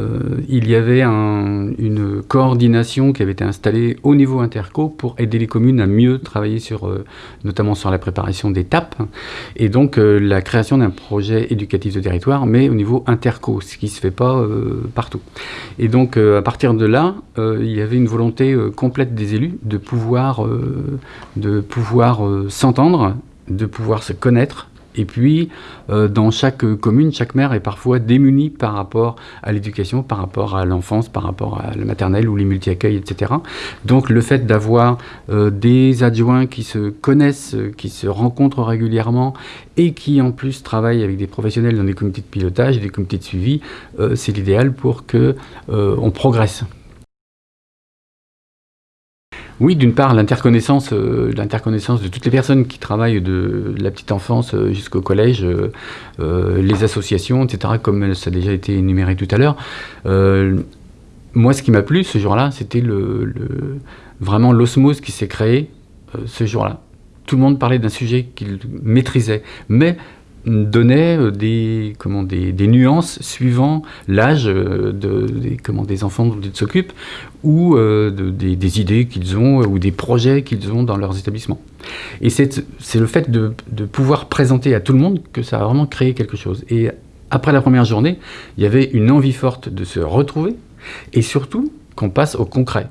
Euh, il y avait une coordination qui avait été installée au niveau interco pour aider les communes à mieux travailler sur, euh, notamment sur la préparation TAP, et donc euh, la création d'un projet éducatif de territoire, mais au niveau interco, ce qui ne se fait pas partout. Et donc à partir de là, il y avait une volonté complète des élus de pouvoir, de pouvoir s'entendre, de pouvoir se connaître, et puis, euh, dans chaque commune, chaque maire est parfois démuni par rapport à l'éducation, par rapport à l'enfance, par rapport à la maternelle ou les multi-accueils, etc. Donc, le fait d'avoir euh, des adjoints qui se connaissent, qui se rencontrent régulièrement et qui, en plus, travaillent avec des professionnels dans des comités de pilotage des comités de suivi, euh, c'est l'idéal pour que on progresse. Oui, d'une part, l'interconnaissance euh, l'interconnaissance de toutes les personnes qui travaillent de la petite enfance euh, jusqu'au collège, euh, les associations, etc., comme ça a déjà été énuméré tout à l'heure. moi, ce qui m'a plu ce jour-là, c'était vraiment l'osmose qui s'est créée ce jour-là. Tout le monde parlait d'un sujet qu'il maîtrisait, mais donnait euh, des, comment, des, nuances suivant l'âge euh, de, des, comment, des enfants dont ils s'occupent ou euh, des, idées qu'ils ont ou des projets qu'ils ont dans leurs établissements. Et c'est le fait de, de, pouvoir présenter à tout le monde que ça a vraiment créé quelque chose. Et après la première journée, il y avait une envie forte de se retrouver et surtout qu'on passe au concret.